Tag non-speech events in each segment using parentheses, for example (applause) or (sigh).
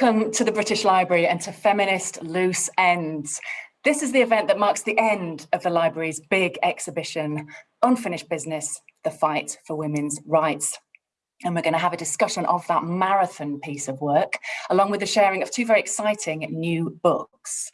Welcome to the British Library and to Feminist Loose Ends. This is the event that marks the end of the library's big exhibition, Unfinished Business, the Fight for Women's Rights. And we're going to have a discussion of that marathon piece of work, along with the sharing of two very exciting new books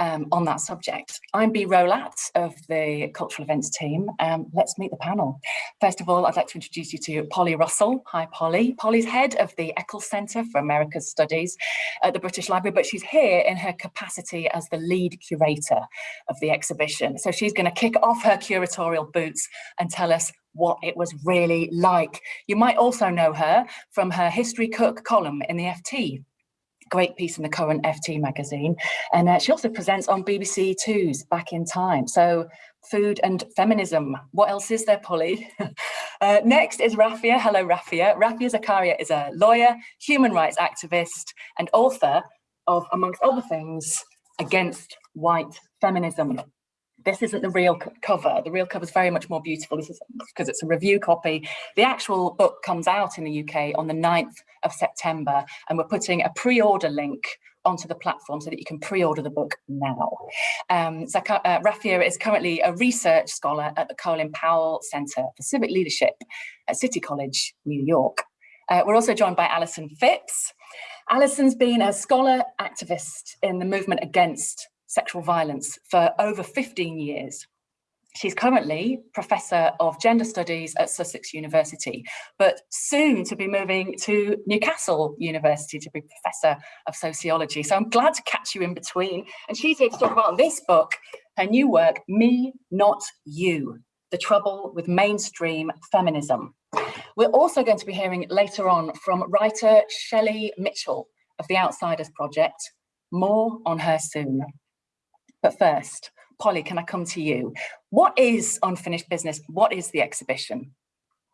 um, on that subject. I'm Bea Rowlatt of the Cultural Events team. Um, let's meet the panel. First of all, I'd like to introduce you to Polly Russell. Hi, Polly. Polly's head of the Eccles Centre for America's Studies at the British Library, but she's here in her capacity as the lead curator of the exhibition. So she's going to kick off her curatorial boots and tell us what it was really like. You might also know her from her History Cook column in the FT great piece in the current FT magazine. And uh, she also presents on BBC Two's Back in Time. So food and feminism. What else is there, Polly? (laughs) uh, next is Rafia. Hello, Rafia. Rafia Zakaria is a lawyer, human rights activist, and author of, amongst other things, Against White Feminism this isn't the real cover. The real cover is very much more beautiful. This is because it's a review copy. The actual book comes out in the UK on the 9th of September, and we're putting a pre-order link onto the platform so that you can pre-order the book now. Um, Zaka, uh, Rafia is currently a research scholar at the Colin Powell Centre for Civic Leadership at City College, New York. Uh, we're also joined by Alison Phipps. Alison's been a scholar activist in the movement against sexual violence for over 15 years. She's currently Professor of Gender Studies at Sussex University, but soon to be moving to Newcastle University to be Professor of Sociology. So I'm glad to catch you in between. And she's here to talk about this book, her new work, Me, Not You, The Trouble with Mainstream Feminism. We're also going to be hearing later on from writer Shelley Mitchell of the Outsiders Project. More on her soon. But first, Polly, can I come to you? What is Unfinished Business? What is the exhibition?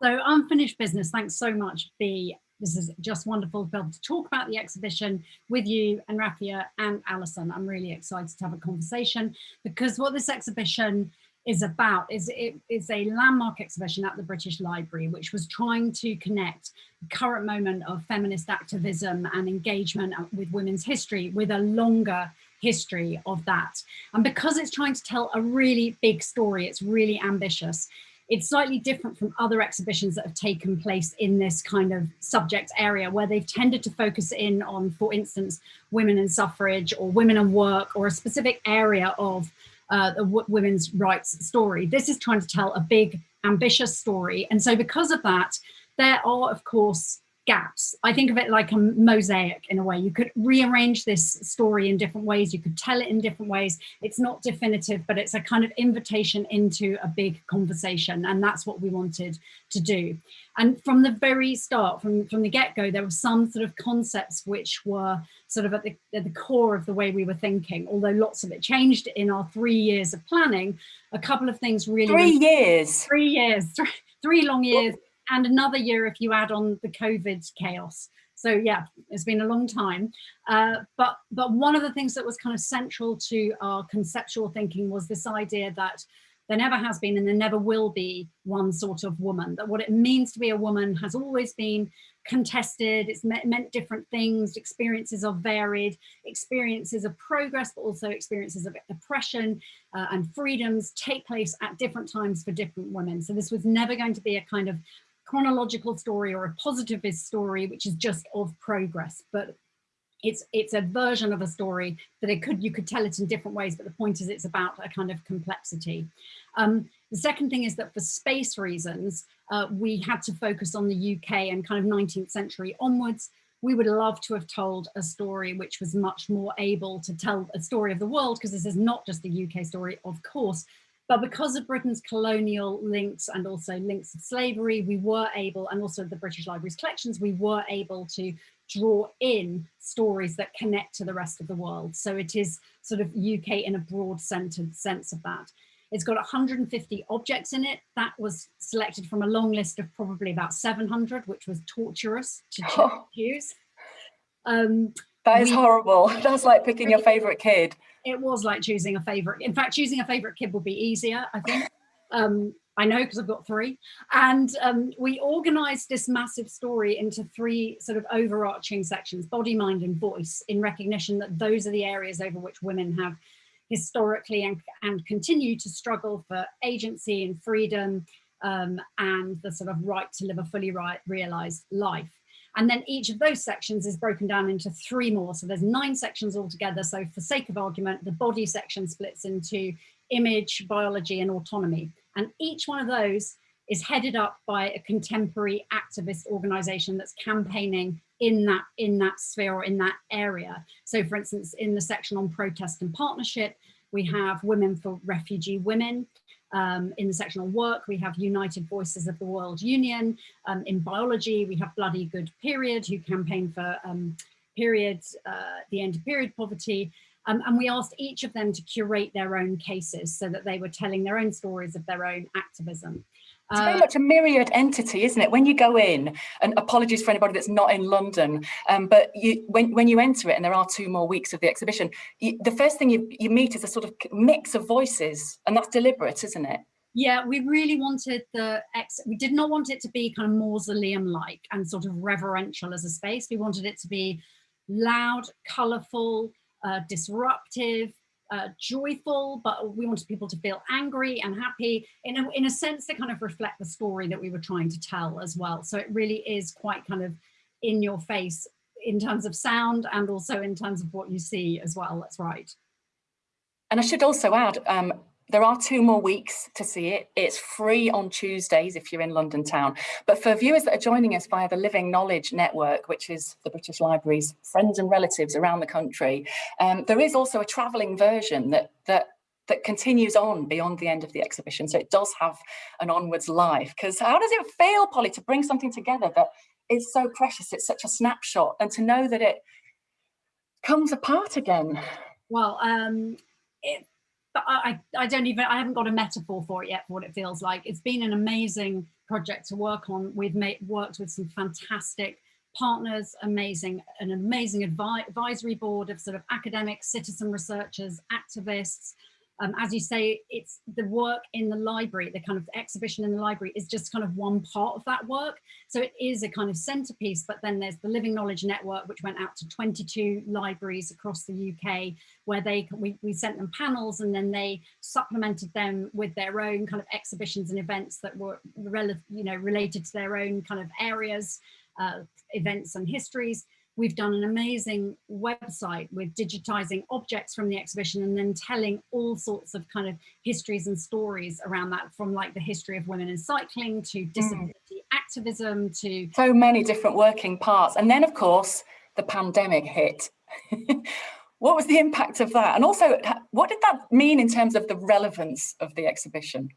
So Unfinished Business, thanks so much, Bea. This is just wonderful to be able to talk about the exhibition with you and Rafia and Alison. I'm really excited to have a conversation because what this exhibition is about is it is a landmark exhibition at the British Library, which was trying to connect the current moment of feminist activism and engagement with women's history with a longer history of that. And because it's trying to tell a really big story, it's really ambitious. It's slightly different from other exhibitions that have taken place in this kind of subject area where they've tended to focus in on, for instance, women and suffrage or women and work or a specific area of uh, the women's rights story. This is trying to tell a big, ambitious story. And so because of that, there are, of course, gaps. I think of it like a mosaic in a way. You could rearrange this story in different ways. You could tell it in different ways. It's not definitive, but it's a kind of invitation into a big conversation. And that's what we wanted to do. And from the very start, from, from the get-go, there were some sort of concepts which were sort of at the, at the core of the way we were thinking, although lots of it changed in our three years of planning. A couple of things really- Three years? Three years, three, three long years and another year if you add on the COVID chaos. So yeah, it's been a long time. Uh, but, but one of the things that was kind of central to our conceptual thinking was this idea that there never has been and there never will be one sort of woman, that what it means to be a woman has always been contested, it's meant, meant different things, experiences are varied, experiences of progress, but also experiences of oppression uh, and freedoms take place at different times for different women. So this was never going to be a kind of chronological story or a positivist story, which is just of progress, but it's it's a version of a story that it could you could tell it in different ways, but the point is it's about a kind of complexity. Um, the second thing is that for space reasons, uh, we had to focus on the UK and kind of 19th century onwards. We would love to have told a story which was much more able to tell a story of the world, because this is not just the UK story, of course, but because of Britain's colonial links and also links of slavery, we were able, and also the British Library's collections, we were able to draw in stories that connect to the rest of the world. So it is sort of UK in a broad centered sense of that. It's got 150 objects in it. That was selected from a long list of probably about 700, which was torturous to (laughs) choose. Um, that is we, horrible. (laughs) That's like picking your favorite kid it was like choosing a favorite. In fact, choosing a favorite kid will be easier, I think. Um, I know because I've got three. And um, we organized this massive story into three sort of overarching sections, body, mind and voice, in recognition that those are the areas over which women have historically and, and continue to struggle for agency and freedom um, and the sort of right to live a fully right, realized life. And then each of those sections is broken down into three more. So there's nine sections altogether. So for sake of argument, the body section splits into image, biology and autonomy. And each one of those is headed up by a contemporary activist organization that's campaigning in that in that sphere or in that area. So for instance, in the section on protest and partnership, we have Women for Refugee Women. Um, in the section on work, we have United Voices of the World Union. Um, in biology, we have Bloody Good Period, who campaign for um, period, uh, the end of period poverty. Um, and we asked each of them to curate their own cases so that they were telling their own stories of their own activism. It's very uh, much a myriad entity, isn't it? When you go in, and apologies for anybody that's not in London, um, but you, when, when you enter it, and there are two more weeks of the exhibition, you, the first thing you, you meet is a sort of mix of voices, and that's deliberate, isn't it? Yeah, we really wanted the ex, we did not want it to be kind of mausoleum-like and sort of reverential as a space. We wanted it to be loud, colourful, uh, disruptive, uh, joyful, but we wanted people to feel angry and happy in a, in a sense to kind of reflect the story that we were trying to tell as well. So it really is quite kind of in your face in terms of sound and also in terms of what you see as well. That's right. And I should also add, um, there are two more weeks to see it. It's free on Tuesdays if you're in London town. But for viewers that are joining us via the Living Knowledge Network, which is the British Library's friends and relatives around the country, um, there is also a travelling version that, that that continues on beyond the end of the exhibition. So it does have an onwards life. Because how does it feel, Polly, to bring something together that is so precious? It's such a snapshot and to know that it comes apart again. Well, um, it, I, I don't even, I haven't got a metaphor for it yet for what it feels like. It's been an amazing project to work on. We've made, worked with some fantastic partners, amazing, an amazing advi advisory board of sort of academics, citizen researchers, activists, um, as you say, it's the work in the library, the kind of exhibition in the library is just kind of one part of that work. So it is a kind of centerpiece, but then there's the Living Knowledge Network, which went out to 22 libraries across the UK, where they we, we sent them panels and then they supplemented them with their own kind of exhibitions and events that were you know, related to their own kind of areas, uh, events and histories. We've done an amazing website with digitizing objects from the exhibition and then telling all sorts of kind of histories and stories around that from like the history of women in cycling to hmm. disability mm. activism to so many different working parts. And then of course, the pandemic hit. (laughs) what was the impact of that? And also, what did that mean in terms of the relevance of the exhibition?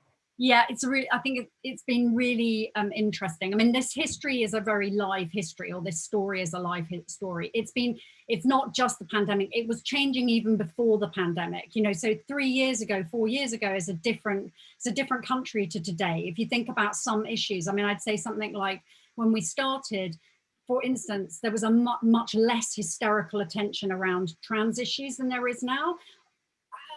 Yeah, it's a really, I think it, it's been really um, interesting. I mean, this history is a very live history, or this story is a live story. It's been, it's not just the pandemic, it was changing even before the pandemic, you know, so three years ago, four years ago is a different, it's a different country to today. If you think about some issues, I mean, I'd say something like when we started, for instance, there was a mu much less hysterical attention around trans issues than there is now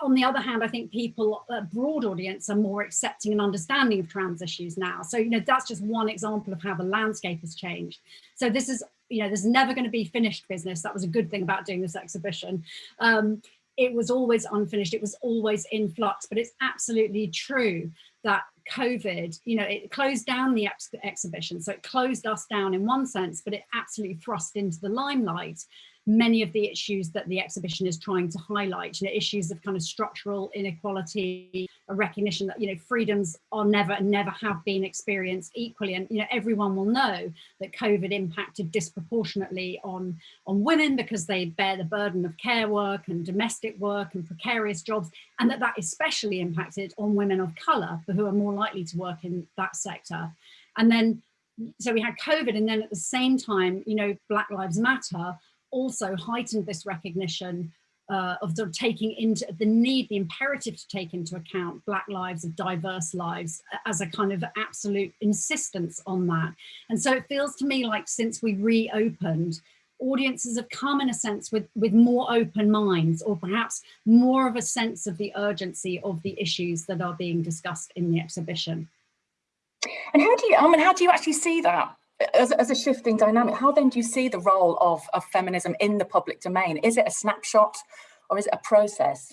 on the other hand, I think people, a broad audience, are more accepting and understanding of trans issues now. So, you know, that's just one example of how the landscape has changed. So this is, you know, there's never going to be finished business. That was a good thing about doing this exhibition. Um, it was always unfinished. It was always in flux, but it's absolutely true that COVID, you know, it closed down the ex exhibition. So it closed us down in one sense, but it absolutely thrust into the limelight many of the issues that the exhibition is trying to highlight, you know, issues of kind of structural inequality, a recognition that, you know, freedoms are never and never have been experienced equally. And, you know, everyone will know that COVID impacted disproportionately on, on women because they bear the burden of care work and domestic work and precarious jobs, and that that especially impacted on women of colour who are more likely to work in that sector. And then so we had COVID and then at the same time, you know, Black Lives Matter also heightened this recognition uh, of sort of taking into the need, the imperative to take into account Black lives of diverse lives as a kind of absolute insistence on that. And so it feels to me like since we reopened, audiences have come in a sense with, with more open minds or perhaps more of a sense of the urgency of the issues that are being discussed in the exhibition. And how do you, I mean, how do you actually see that as, as a shifting dynamic? How then do you see the role of, of feminism in the public domain? Is it a snapshot or is it a process?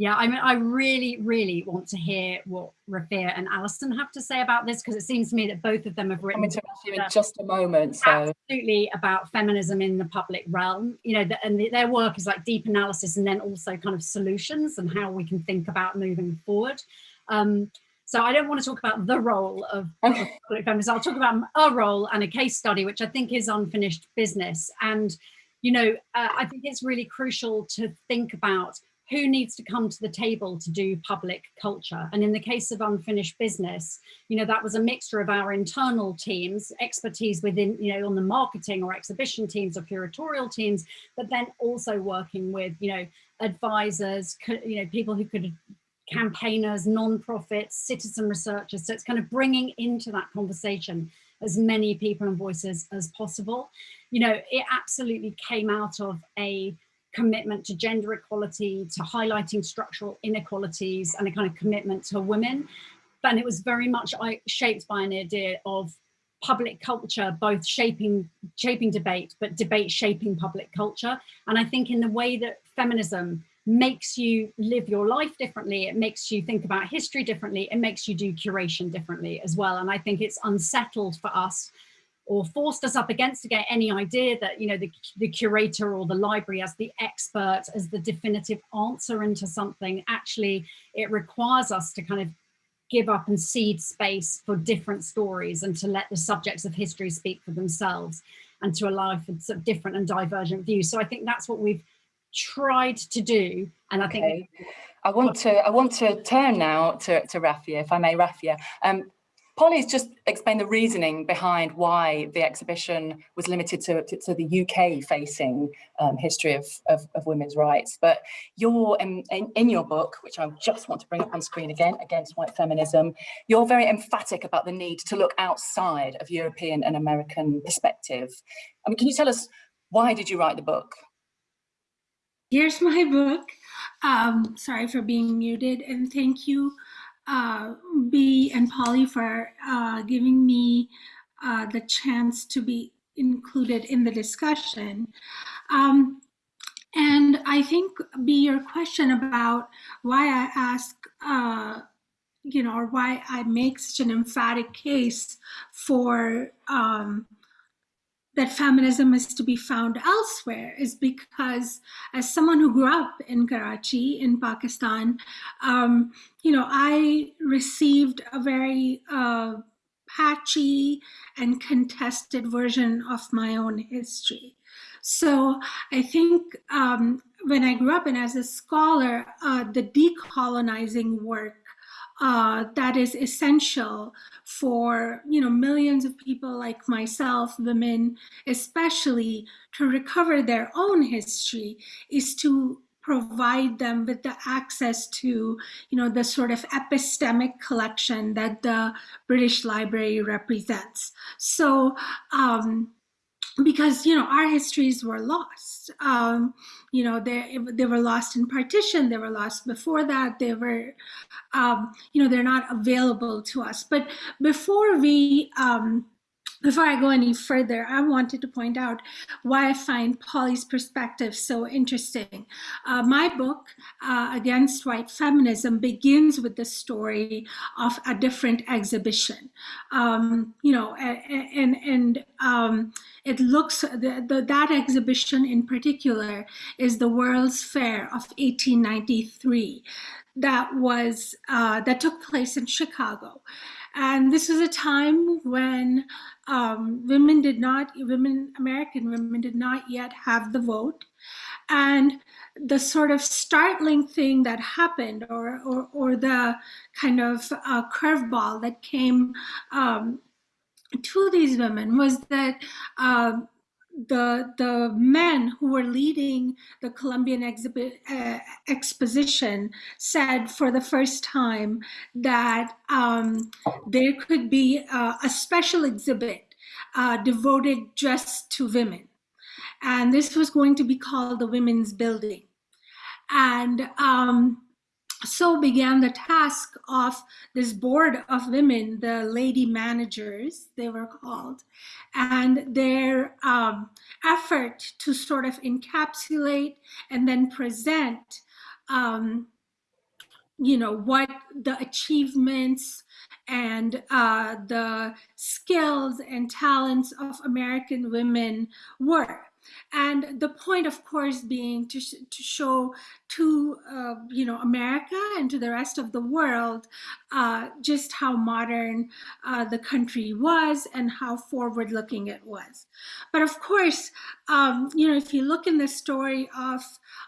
Yeah, I mean, I really, really want to hear what Rafia and Alison have to say about this because it seems to me that both of them have written. Coming to you in just a moment. So. Absolutely about feminism in the public realm, you know, the, and the, their work is like deep analysis and then also kind of solutions and how we can think about moving forward. Um, so I don't want to talk about the role of (laughs) okay. feminism. I'll talk about a role and a case study, which I think is unfinished business. And, you know, uh, I think it's really crucial to think about who needs to come to the table to do public culture. And in the case of unfinished business, you know, that was a mixture of our internal teams, expertise within, you know, on the marketing or exhibition teams or curatorial teams, but then also working with, you know, advisors, you know, people who could campaigners, non-profits, citizen researchers. So it's kind of bringing into that conversation as many people and voices as possible. You know, it absolutely came out of a commitment to gender equality, to highlighting structural inequalities and a kind of commitment to women. And it was very much shaped by an idea of public culture, both shaping, shaping debate, but debate shaping public culture. And I think in the way that feminism makes you live your life differently, it makes you think about history differently, it makes you do curation differently as well. And I think it's unsettled for us or forced us up against to get any idea that, you know, the, the curator or the library as the expert, as the definitive answer into something, actually it requires us to kind of give up and cede space for different stories and to let the subjects of history speak for themselves and to allow for sort of different and divergent views. So I think that's what we've tried to do. And I think I want to I want to turn now to, to Rafia, if I may, Rafia. Um, Polly's just explained the reasoning behind why the exhibition was limited to, to, to the UK facing um, history of, of, of, women's rights. But you're in, in, in, your book, which I just want to bring up on screen again, Against White Feminism, you're very emphatic about the need to look outside of European and American perspective. I mean, can you tell us why did you write the book? Here's (laughs) my book. Um, sorry for being muted and thank you uh, Bea and Polly for uh, giving me uh, the chance to be included in the discussion. Um, and I think Bea, your question about why I ask, uh, you know, or why I make such an emphatic case for um, that feminism is to be found elsewhere is because as someone who grew up in Karachi in Pakistan, um, you know, I received a very uh, patchy and contested version of my own history. So I think um, when I grew up and as a scholar, uh, the decolonizing work uh, that is essential for you know millions of people like myself, women especially, to recover their own history is to provide them with the access to you know the sort of epistemic collection that the British Library represents. So um, because you know our histories were lost. Um, you know they they were lost in partition they were lost before that they were um, you know they're not available to us. But before we um, before I go any further, I wanted to point out why I find Polly's perspective so interesting. Uh, my book, uh, Against White Feminism, begins with the story of a different exhibition. Um, you know, and, and um, it looks, the, the, that exhibition in particular is the World's Fair of 1893 that was, uh, that took place in Chicago. And this was a time when um, women did not, women, American women did not yet have the vote. And the sort of startling thing that happened or, or, or the kind of uh, curveball that came um, to these women was that uh, the the men who were leading the Columbian exhibit, uh, exposition said for the first time that um, there could be a special exhibit uh, devoted just to women. And this was going to be called the Women's Building. And um, so began the task of this board of women, the lady managers, they were called, and their um, effort to sort of encapsulate and then present, um, you know, what the achievements and uh, the skills and talents of American women were. And the point, of course, being to, to show to, uh, you know, America and to the rest of the world uh, just how modern uh, the country was and how forward looking it was. But of course, um, you know, if you look in the story of,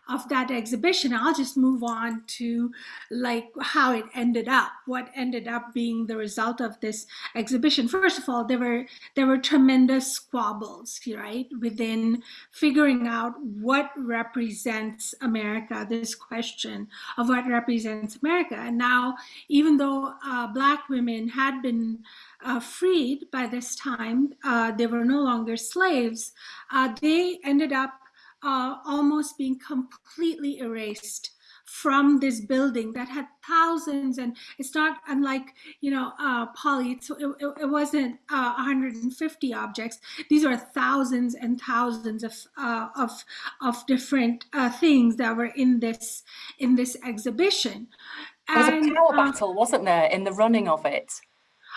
of that exhibition, I'll just move on to like how it ended up, what ended up being the result of this exhibition. First of all, there were, there were tremendous squabbles, right, within figuring out what represents America, this question of what represents America. And now, even though uh, Black women had been uh, freed by this time, uh, they were no longer slaves, uh, they ended up uh, almost being completely erased from this building that had thousands and it's not unlike you know uh it, it, it wasn't uh 150 objects. These are thousands and thousands of uh, of of different uh, things that were in this in this exhibition. There was a power uh, battle wasn't there in the running of it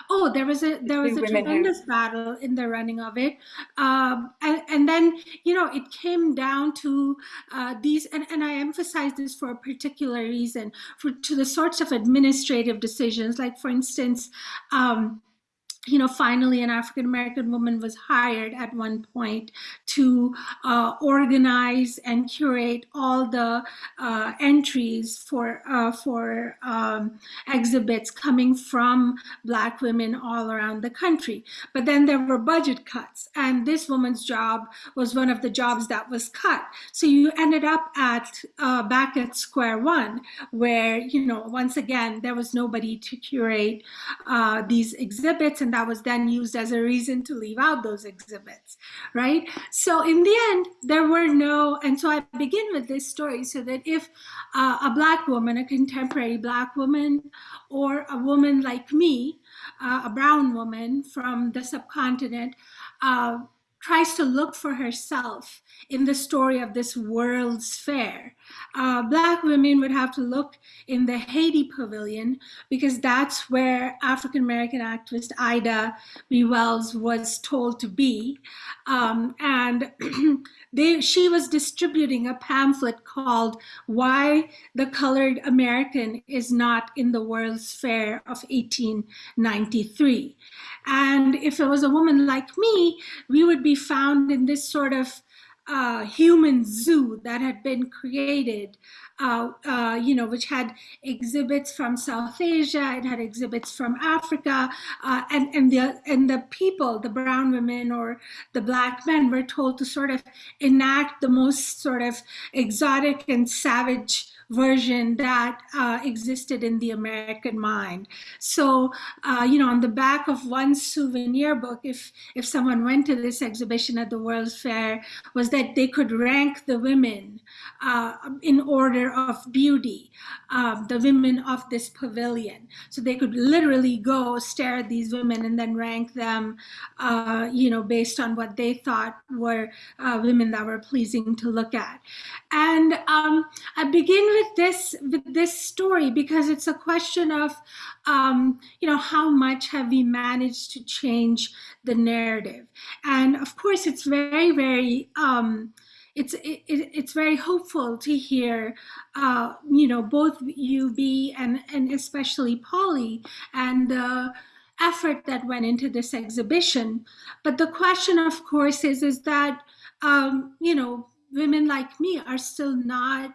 Oh, there was a there was a tremendous who... battle in the running of it, um, and and then you know it came down to uh, these, and and I emphasize this for a particular reason, for to the sorts of administrative decisions, like for instance. Um, you know, finally an African American woman was hired at one point to uh, organize and curate all the uh, entries for uh, for um, exhibits coming from Black women all around the country. But then there were budget cuts, and this woman's job was one of the jobs that was cut. So you ended up at uh, back at square one, where you know once again there was nobody to curate uh, these exhibits and that was then used as a reason to leave out those exhibits, right? So in the end, there were no, and so I begin with this story so that if uh, a Black woman, a contemporary Black woman, or a woman like me, uh, a brown woman from the subcontinent, uh, tries to look for herself in the story of this World's Fair. Uh, Black women would have to look in the Haiti Pavilion because that's where African American activist Ida B. Wells was told to be. Um, and (clears throat) they, she was distributing a pamphlet called Why the Colored American is Not in the World's Fair of 1893. And if it was a woman like me, we would be found in this sort of uh, human zoo that had been created, uh, uh, you know, which had exhibits from South Asia, it had exhibits from Africa, uh, and and the and the people, the brown women or the black men, were told to sort of enact the most sort of exotic and savage version that uh, existed in the American mind. So, uh, you know, on the back of one souvenir book, if, if someone went to this exhibition at the World's Fair, was that they could rank the women uh, in order of beauty, um, the women of this pavilion. So they could literally go stare at these women and then rank them, uh, you know, based on what they thought were uh, women that were pleasing to look at. And um, I begin with this with this story because it's a question of um, you know how much have we managed to change the narrative and of course it's very very um, it's it, it's very hopeful to hear uh, you know both UB and and especially Polly and the effort that went into this exhibition. But the question of course is is that um, you know women like me are still not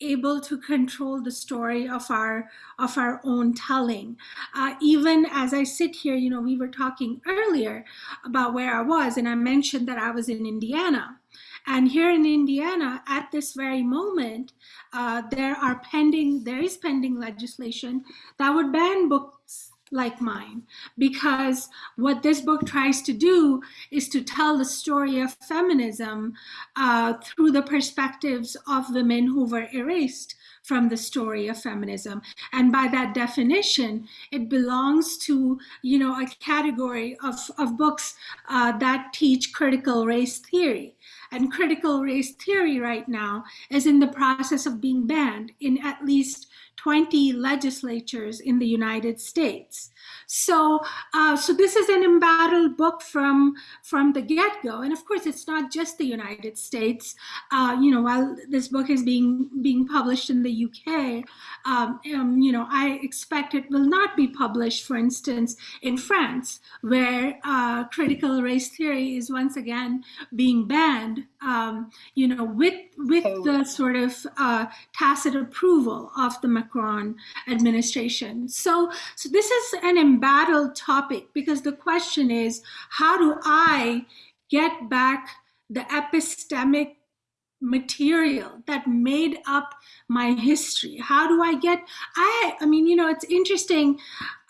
able to control the story of our of our own telling. Uh, even as i sit here you know we were talking earlier about where i was and i mentioned that i was in indiana and here in indiana at this very moment uh, there are pending there is pending legislation that would ban books like mine because what this book tries to do is to tell the story of feminism uh, through the perspectives of women who were erased from the story of feminism. And by that definition, it belongs to, you know, a category of, of books uh, that teach critical race theory. And critical race theory right now is in the process of being banned in at least 20 legislatures in the United States. So, uh, so this is an embattled book from from the get-go, and of course, it's not just the United States. Uh, you know, while this book is being being published in the UK, um, um, you know, I expect it will not be published, for instance, in France, where uh, critical race theory is once again being banned. Um, you know, with with oh. the sort of uh, tacit approval of the Macron administration. So, so this is an embattled topic because the question is, how do I get back the epistemic material that made up my history? How do i get i i mean you know it's interesting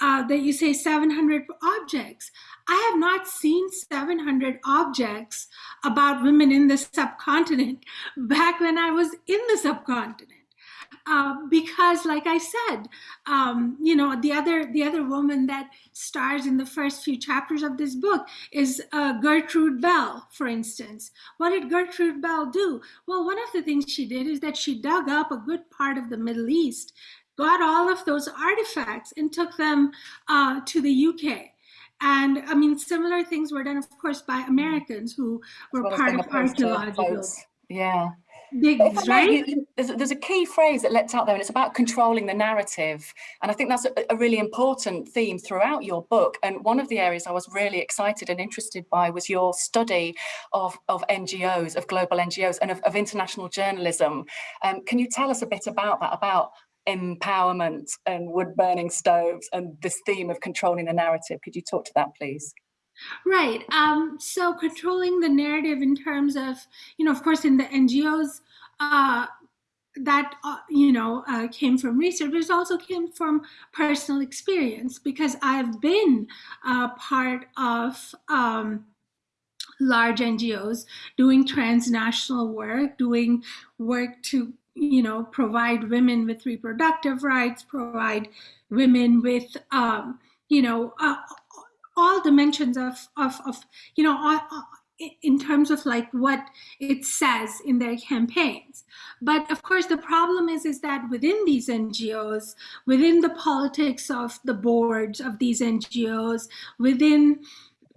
uh, that you say 700 objects. I have not seen 700 objects about women in the subcontinent. (laughs) Back when i was in the subcontinent uh, because like I said, um, you know, the other the other woman that stars in the first few chapters of this book is uh, Gertrude Bell, for instance. What did Gertrude Bell do? Well, one of the things she did is that she dug up a good part of the Middle East, got all of those artifacts and took them uh, to the UK. And I mean, similar things were done, of course, by Americans who were part of archaeological. Yeah right? You, there's, there's, a key phrase that lets out there and it's about controlling the narrative. And I think that's a, a, really important theme throughout your book. And one of the areas I was really excited and interested by was your study of, of NGOs, of global NGOs and of, of international journalism. Um, can you tell us a bit about that, about empowerment and wood burning stoves and this theme of controlling the narrative? Could you talk to that, please? Right. Um, so controlling the narrative in terms of, you know, of course, in the NGOs, uh, that uh, you know uh, came from research, but it also came from personal experience because I've been a part of um, large NGOs doing transnational work, doing work to you know provide women with reproductive rights, provide women with um, you know uh, all dimensions of of, of you know all, in terms of like what it says in their campaigns. But of course the problem is is that within these ngos within the politics of the boards of these ngos within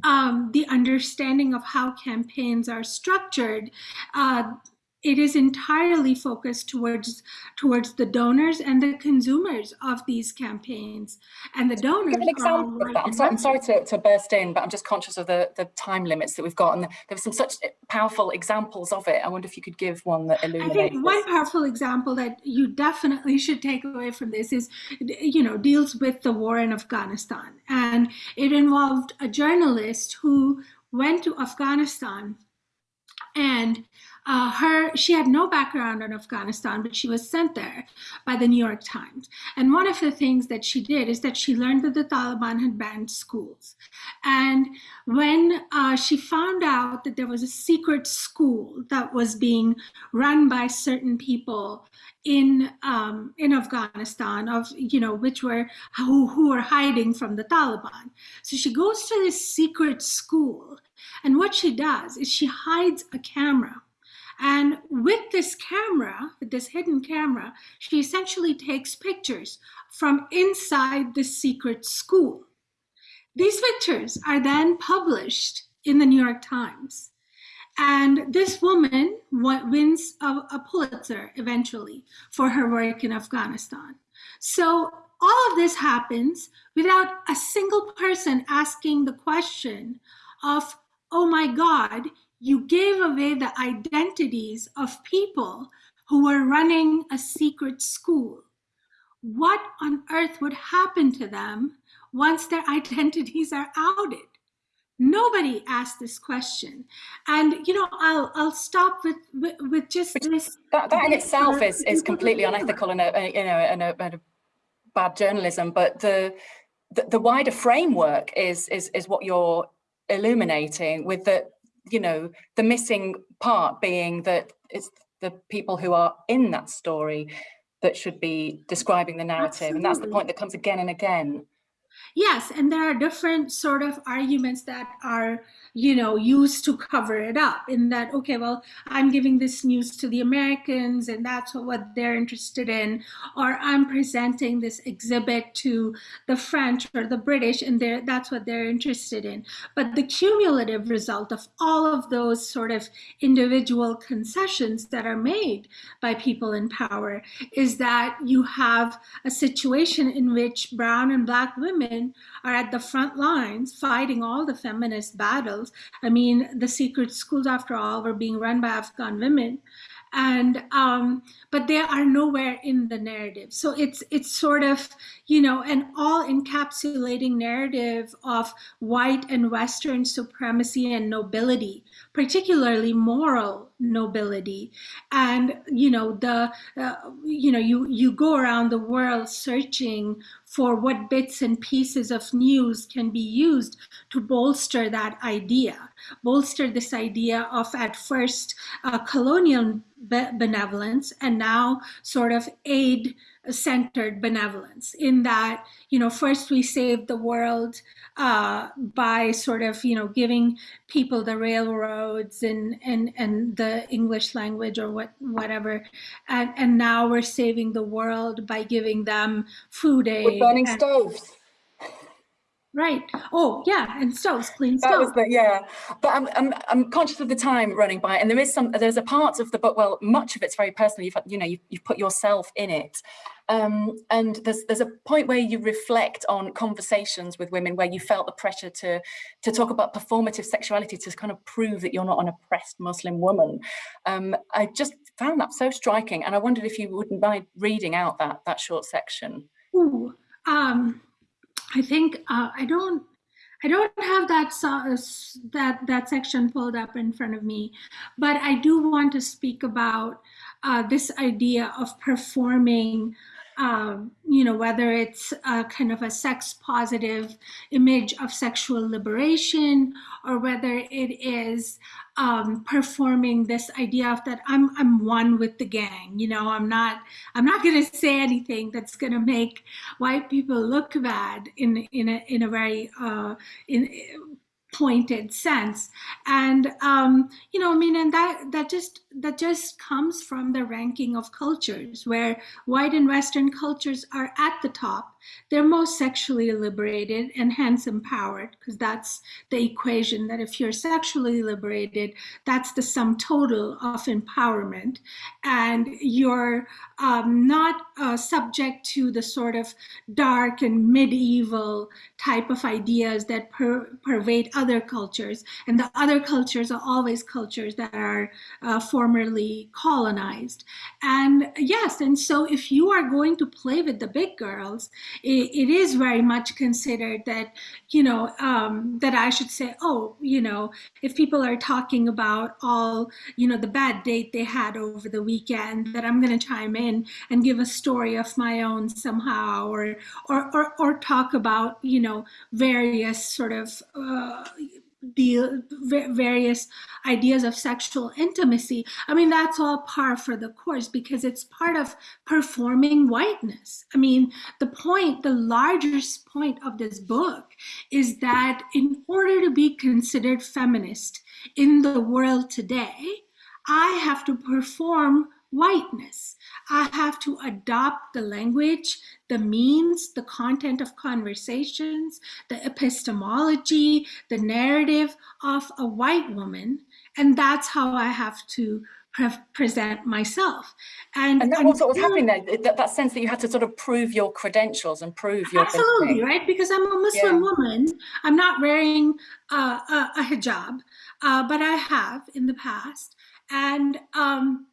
um, the understanding of how campaigns are structured uh, it is entirely focused towards towards the donors and the consumers of these campaigns. And the donors an example. I'm, sorry, I'm sorry to, to burst in but i'm just conscious of the the time limits that we've got and there were some such powerful examples of it. I wonder if you could give one that illuminates i think one powerful example that you definitely should take away from this is you know deals with the war in afghanistan. And it involved a journalist who went to afghanistan and uh, her she had no background in Afghanistan, but she was sent there by the New York Times. And one of the things that she did is that she learned that the Taliban had banned schools. And when uh, she found out that there was a secret school that was being run by certain people in um, in Afghanistan, of you know which were who, who were hiding from the Taliban, so she goes to this secret school, and what she does is she hides a camera and with this camera, with this hidden camera, she essentially takes pictures from inside the secret school. These pictures are then published in the New York Times. And this woman wins a, a Pulitzer eventually for her work in Afghanistan. So all of this happens without a single person asking the question of, oh my God, you gave away the identities of people who were running a secret school. What on earth would happen to them once their (laughs) identities are outed? Nobody asked this question. And, you know, I'll, I'll stop with, with, with just this. That, that in itself is, is completely unethical and a, you know, and a, and a bad journalism, but the, the, the wider framework is, is, is what you're illuminating with the, you know, the missing part being that it's the people who are in that story that should be describing the narrative. Absolutely. And that's the point that comes again and again. Yes, and there are different sort of arguments that are you know, used to cover it up in that, okay, well, I'm giving this news to the Americans and that's what they're interested in, or I'm presenting this exhibit to the French or the British and that's what they're interested in. But the cumulative result of all of those sort of individual concessions that are made by people in power is that you have a situation in which brown and black women are at the front lines fighting all the feminist battles. I mean, the secret schools, after all, were being run by Afghan women. And um, but they are nowhere in the narrative. So it's it's sort of you know an all encapsulating narrative of white and Western supremacy and nobility, particularly moral nobility. And you know the uh, you know you you go around the world searching for what bits and pieces of news can be used to bolster that idea, bolster this idea of at first uh, colonial benevolence and now sort of aid centered benevolence in that you know first we saved the world uh, by sort of you know giving people the railroads and and and the english language or what whatever. And and now we're saving the world by giving them food aid we're burning and, stoves Right. Oh, yeah, and stoves, clean stoves. The, yeah. But I'm, I'm, I'm conscious of the time running by, and there is some. There's a part of the book. Well, much of it's very personal. You've, you know, you've, you've put yourself in it, um, and there's there's a point where you reflect on conversations with women where you felt the pressure to to talk about performative sexuality to kind of prove that you're not an oppressed Muslim woman. Um, I just found that so striking, and I wondered if you wouldn't mind reading out that that short section. Ooh, um I think uh, I don't I don't have that that that section pulled up in front of me, but I do want to speak about uh, this idea of performing um, you know, whether it's a kind of a sex positive image of sexual liberation or whether it is um, performing this idea of that I'm, I'm one with the gang, you know, I'm not, I'm not going to say anything that's going to make white people look bad in, in a, in a very, uh, in, pointed sense. And um, you know i mean and that that just that just comes from the ranking of cultures where white and western cultures are at the top they're most sexually liberated and hence empowered because that's the equation that if you're sexually liberated that's the sum total of empowerment and you're um, not uh, subject to the sort of dark and medieval type of ideas that per pervade other cultures. And the other cultures are always cultures that are uh, formerly colonized. And yes, and so if you are going to play with the big girls, it, it is very much considered that, you know, um, that I should say, oh, you know, if people are talking about all, you know, the bad date they had over the weekend, that I'm going to chime in and give a story of my own somehow, or or or, or talk about, you know, various sort of uh, the various ideas of sexual intimacy. I mean, that's all par for the course because it's part of performing whiteness. I mean, the point, the largest point of this book is that in order to be considered feminist in the world today, I have to perform whiteness. I have to adopt the language, the means, the content of conversations, the epistemology, the narrative of a white woman. And that's how I have to pre present myself. And, and that was what was happening there, that, that, sense that you had to sort of prove your credentials and prove your Absolutely, right? Because I'm a Muslim yeah. woman. I'm not wearing uh, a, a, hijab, uh, but I have in the past. And um,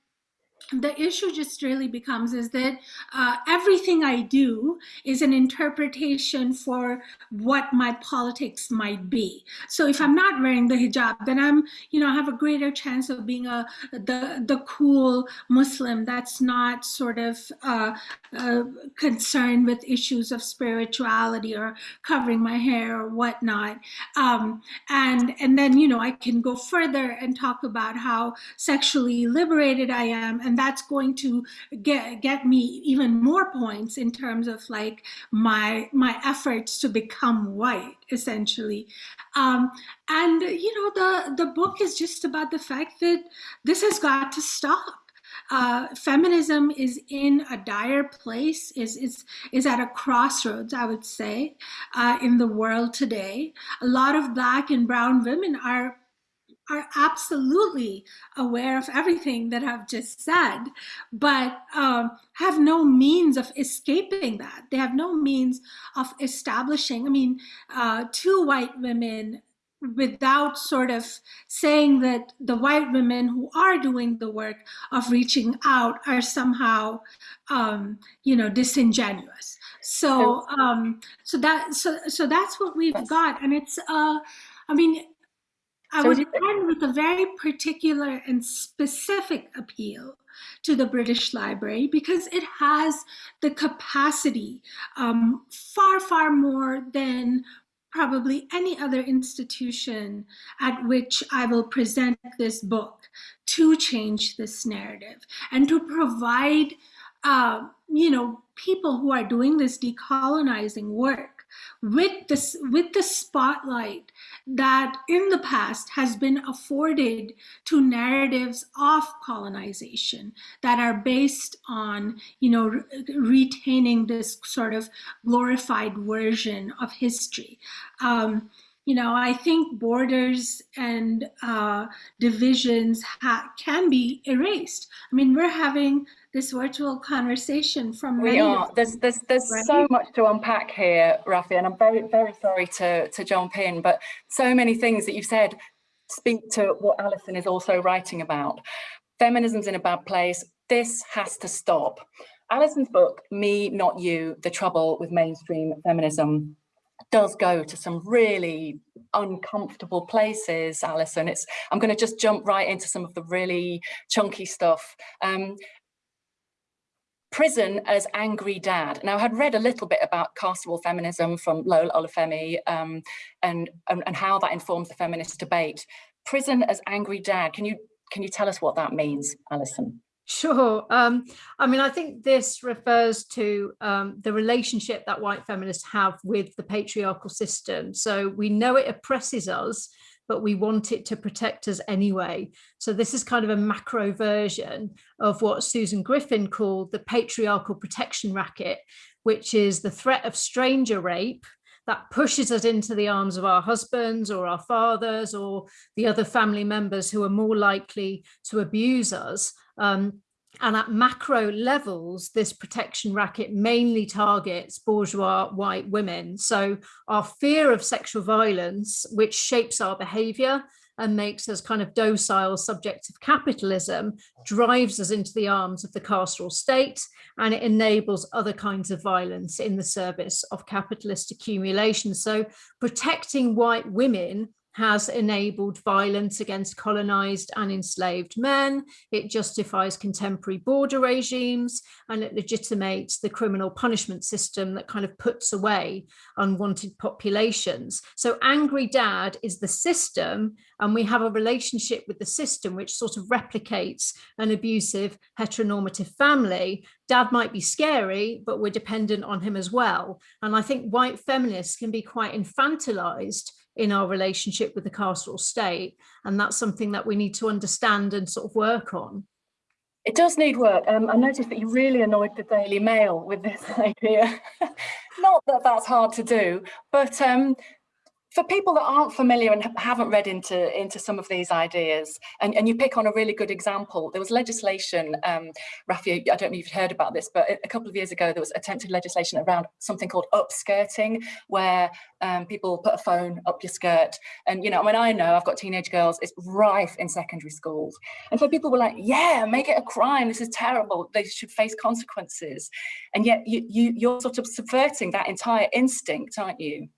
the issue just really becomes is that uh, everything I do is an interpretation for what my politics might be. So if I'm not wearing the hijab, then I'm, you know, have a greater chance of being a the the cool Muslim that's not sort of uh, uh, concerned with issues of spirituality or covering my hair or whatnot. Um, and and then you know I can go further and talk about how sexually liberated I am and that's going to get get me even more points in terms of like my my efforts to become white essentially um, and you know the the book is just about the fact that this has got to stop uh, feminism is in a dire place, is, is, is at a crossroads, I would say, uh, in the world today. A lot of Black and Brown women are are absolutely aware of everything that I've just said, but um, have no means of escaping that. They have no means of establishing. I mean, uh, two white women without sort of saying that the white women who are doing the work of reaching out are somehow, um, you know, disingenuous. So, um, so that, so, so that's what we've got, and it's, uh, I mean, I so would end with a very particular and specific appeal to the British Library because it has the capacity um, far, far more than probably any other institution at which I will present this book to change this narrative and to provide, uh, you know, people who are doing this decolonizing work with this with the spotlight that in the past has been afforded to narratives of colonization that are based on you know re retaining this sort of glorified version of history. Um, you know, I think borders and uh, divisions can be erased. I mean, we're having this virtual conversation from we are there's there's there's right? so much to unpack here Rafi and I'm very very sorry to to jump in but so many things that you've said speak to what Alison is also writing about feminism's in a bad place this has to stop Alison's book me not you the trouble with mainstream feminism does go to some really uncomfortable places Alison it's I'm going to just jump right into some of the really chunky stuff um, prison as angry dad. Now, I had read a little bit about carceral feminism from Lola Olufemi um, and, and, and how that informs the feminist debate. Prison as angry dad. Can you can you tell us what that means, Alison? Sure. Um, I mean, I think this refers to um, the relationship that white feminists have with the patriarchal system. So we know it oppresses us, but we want it to protect us anyway. So this is kind of a macro version of what Susan Griffin called the patriarchal protection racket, which is the threat of stranger rape that pushes us into the arms of our husbands or our fathers or the other family members who are more likely to abuse us um, and at macro levels, this protection racket mainly targets bourgeois white women. So our fear of sexual violence, which shapes our behavior and makes us kind of docile subjects of capitalism, drives us into the arms of the carceral state and it enables other kinds of violence in the service of capitalist accumulation. So protecting white women has enabled violence against colonized and enslaved men. It justifies contemporary border regimes and it legitimates the criminal punishment system that kind of puts away unwanted populations. So angry dad is the system and we have a relationship with the system which sort of replicates an abusive heteronormative family. Dad might be scary, but we're dependent on him as well. And I think white feminists can be quite infantilized in our relationship with the carceral state. And that's something that we need to understand and sort of work on. It does need work. Um, I noticed that you really annoyed the Daily Mail with this (laughs) idea. Not that that's hard to do, but um, for people that aren't familiar and haven't read into into some of these ideas and, and you pick on a really good example there was legislation um Rafi I don't know if you've heard about this but a couple of years ago there was attempted legislation around something called upskirting where um, people put a phone up your skirt. And you know when I know I've got teenage girls it's rife in secondary schools. And so people were like yeah make it a crime. This is terrible. They should face consequences. And yet you, you you're sort of subverting that entire instinct aren't you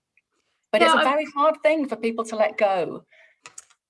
but it's a very hard thing for people to let go.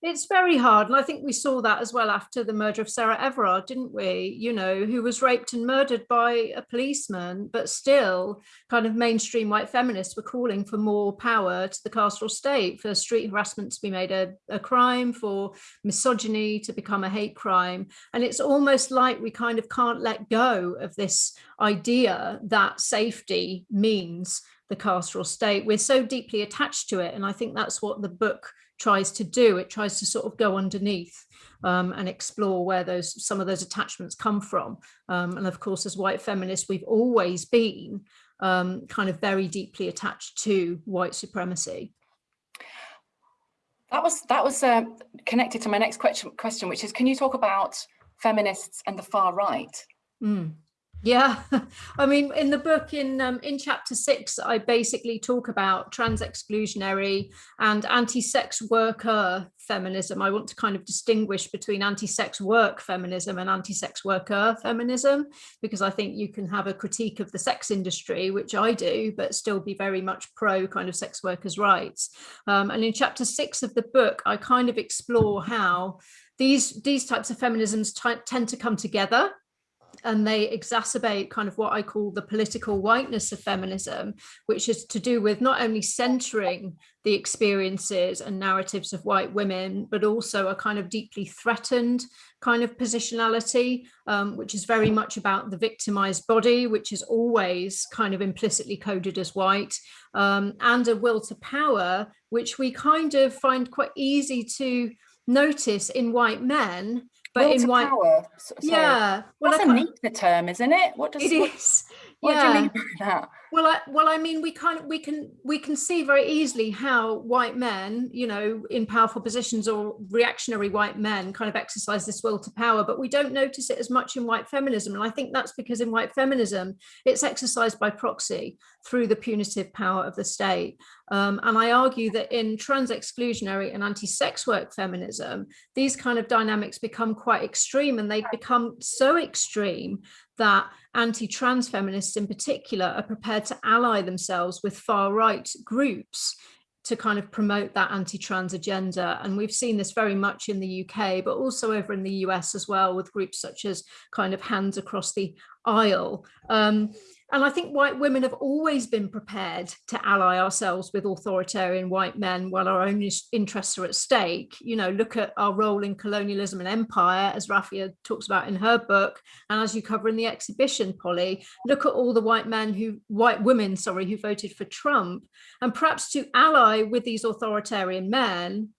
It's very hard. And I think we saw that as well after the murder of Sarah Everard, didn't we? You know, who was raped and murdered by a policeman, but still kind of mainstream white feminists were calling for more power to the carceral state, for street harassment to be made a, a crime, for misogyny to become a hate crime. And it's almost like we kind of can't let go of this idea that safety means the carceral state. We're so deeply attached to it. And I think that's what the book tries to do. It tries to sort of go underneath um, and explore where those some of those attachments come from. Um, and of course, as white feminists, we've always been um, kind of very deeply attached to white supremacy. That was that was uh, connected to my next question, question, which is, can you talk about feminists and the far right? Mm. Yeah, (laughs) I mean, in the book, in um, in chapter six, I basically talk about trans exclusionary and anti-sex worker feminism. I want to kind of distinguish between anti-sex work feminism and anti-sex worker feminism, because I think you can have a critique of the sex industry, which I do, but still be very much pro kind of sex workers' rights. Um, and in chapter six of the book, I kind of explore how these these types of feminisms tend to come together and they exacerbate kind of what I call the political whiteness of feminism, which is to do with not only centering the experiences and narratives of white women, but also a kind of deeply threatened kind of positionality, um, which is very much about the victimized body, which is always kind of implicitly coded as white, um, and a will to power, which we kind of find quite easy to notice in white men, but Will in white power. Sorry. yeah. Well that's a neat term isn't it? What does it what, is. what yeah do you mean by that well I, well I mean we kind of we can we can see very easily how white men you know in powerful positions or reactionary white men kind of exercise this will to power but we don't notice it as much in white feminism. And I think that's because in white feminism it's exercised by proxy through the punitive power of the state. Um, and I argue that in trans exclusionary and anti-sex work feminism these kind of dynamics become quite extreme and they become so extreme that anti-trans feminists in particular are prepared to ally themselves with far right groups to kind of promote that anti-trans agenda. And we've seen this very much in the UK, but also over in the US as well with groups such as kind of Hands Across the Aisle. Um, and I think white women have always been prepared to ally ourselves with authoritarian white men while our own interests are at stake. You know, look at our role in colonialism and empire, as Rafia talks about in her book, and as you cover in the exhibition, Polly, look at all the white men who, white women, sorry, who voted for Trump. And perhaps to ally with these authoritarian men,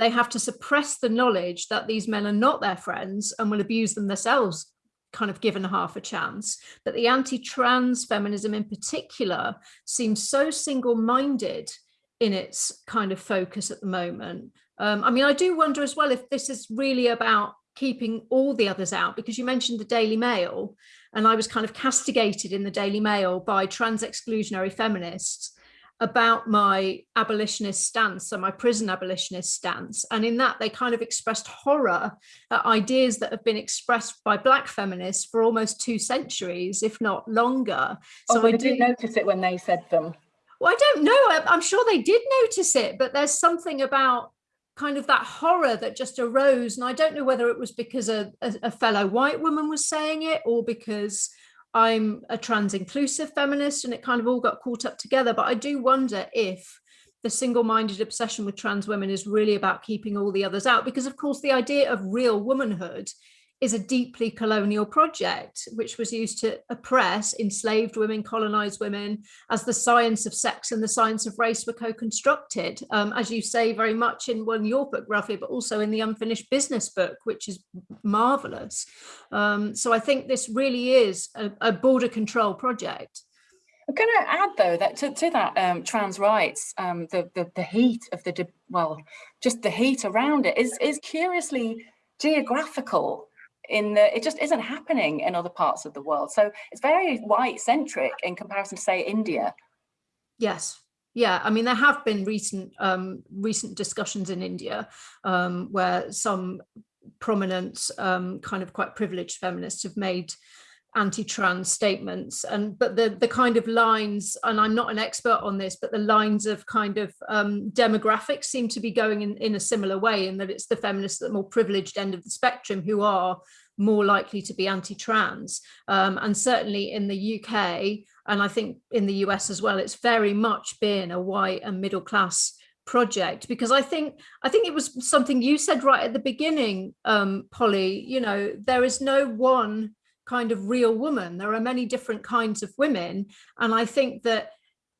they have to suppress the knowledge that these men are not their friends and will abuse them themselves kind of given half a chance. But the anti-trans feminism in particular seems so single-minded in its kind of focus at the moment. Um, I mean, I do wonder as well if this is really about keeping all the others out because you mentioned the Daily Mail and I was kind of castigated in the Daily Mail by trans exclusionary feminists about my abolitionist stance, so my prison abolitionist stance. And in that, they kind of expressed horror at ideas that have been expressed by Black feminists for almost two centuries, if not longer. So oh, I did notice it when they said them. Well, I don't know. I'm sure they did notice it, but there's something about kind of that horror that just arose. And I don't know whether it was because a, a, a fellow white woman was saying it or because I'm a trans inclusive feminist and it kind of all got caught up together. But I do wonder if the single-minded obsession with trans women is really about keeping all the others out because of course the idea of real womanhood is a deeply colonial project which was used to oppress enslaved women, colonized women, as the science of sex and the science of race were co-constructed, um, as you say very much in one your book, Rafi, but also in the Unfinished Business book, which is marvelous. Um, so I think this really is a, a border control project. I'm going to add though that to, to that um, trans rights, um, the, the the heat of the well, just the heat around it is is curiously geographical in the, it just isn't happening in other parts of the world. So it's very white centric in comparison to say India. Yes. Yeah, I mean, there have been recent um, recent discussions in India um, where some prominent um, kind of quite privileged feminists have made anti-trans statements and but the the kind of lines and i'm not an expert on this but the lines of kind of um, demographics seem to be going in in a similar way in that it's the feminists at the more privileged end of the spectrum who are more likely to be anti-trans. Um, and certainly in the uk and i think in the us as well it's very much been a white and middle class project because I think I think it was something you said right at the beginning, um, Polly, you know, there is no one kind of real woman. There are many different kinds of women. And I think that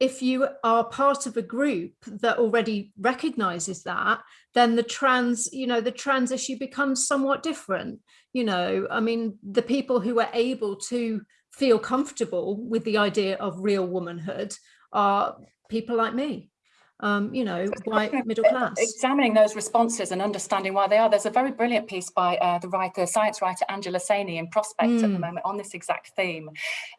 if you are part of a group that already recognizes that, then the trans, you know, the trans issue becomes somewhat different. You know, I mean, the people who are able to feel comfortable with the idea of real womanhood are people like me um, you know, white middle class. Examining those responses and understanding why they are. There's a very brilliant piece by uh, the writer, science writer Angela Saini in Prospect mm. at the hmm. moment on this exact theme,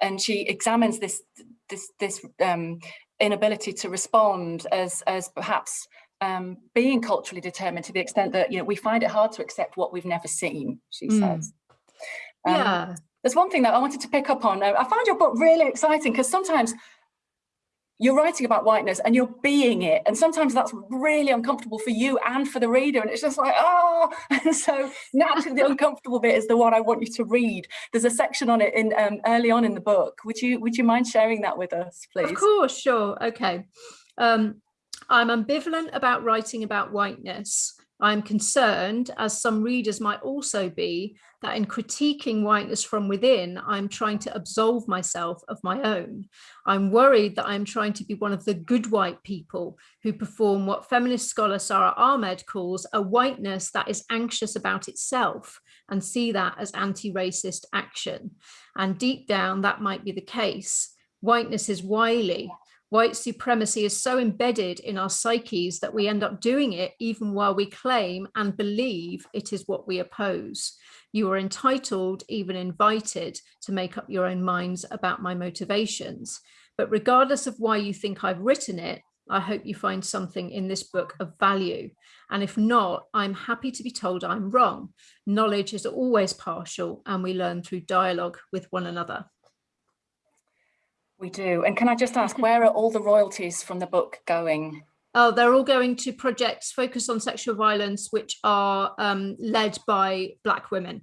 and she examines this this this um, inability to respond as as perhaps um, being culturally determined to the extent that you know we find it hard to accept what we've never seen. She mm. says. Um, yeah. There's one thing that I wanted to pick up on. I found your book really exciting because sometimes you're writing about whiteness and you're being it. And sometimes that's really uncomfortable for you and for the reader. And it's just like, oh, (laughs) and so naturally the uncomfortable bit is the one I want you to read. There's a section on it in um, early on in the book. Would you would you mind sharing that with us, please? Of course, sure. Okay. Um, I'm ambivalent about writing about whiteness. I'm concerned, as some readers might also be, that in critiquing whiteness from within, I'm trying to absolve myself of my own. I'm worried that I'm trying to be one of the good white people who perform what feminist scholar Sara Ahmed calls a whiteness that is anxious about itself and see that as anti-racist action. And deep down, that might be the case. Whiteness is wily, white supremacy is so embedded in our psyches that we end up doing it even while we claim and believe it is what we oppose. You are entitled, even invited, to make up your own minds about my motivations. But regardless of why you think I've written it, I hope you find something in this book of value. And if not, I'm happy to be told I'm wrong. Knowledge is always partial and we learn through dialogue with one another. We do. And can I just ask, where are all the royalties from the book going? Oh, they're all going to projects focused on sexual violence, which are um, led by Black women.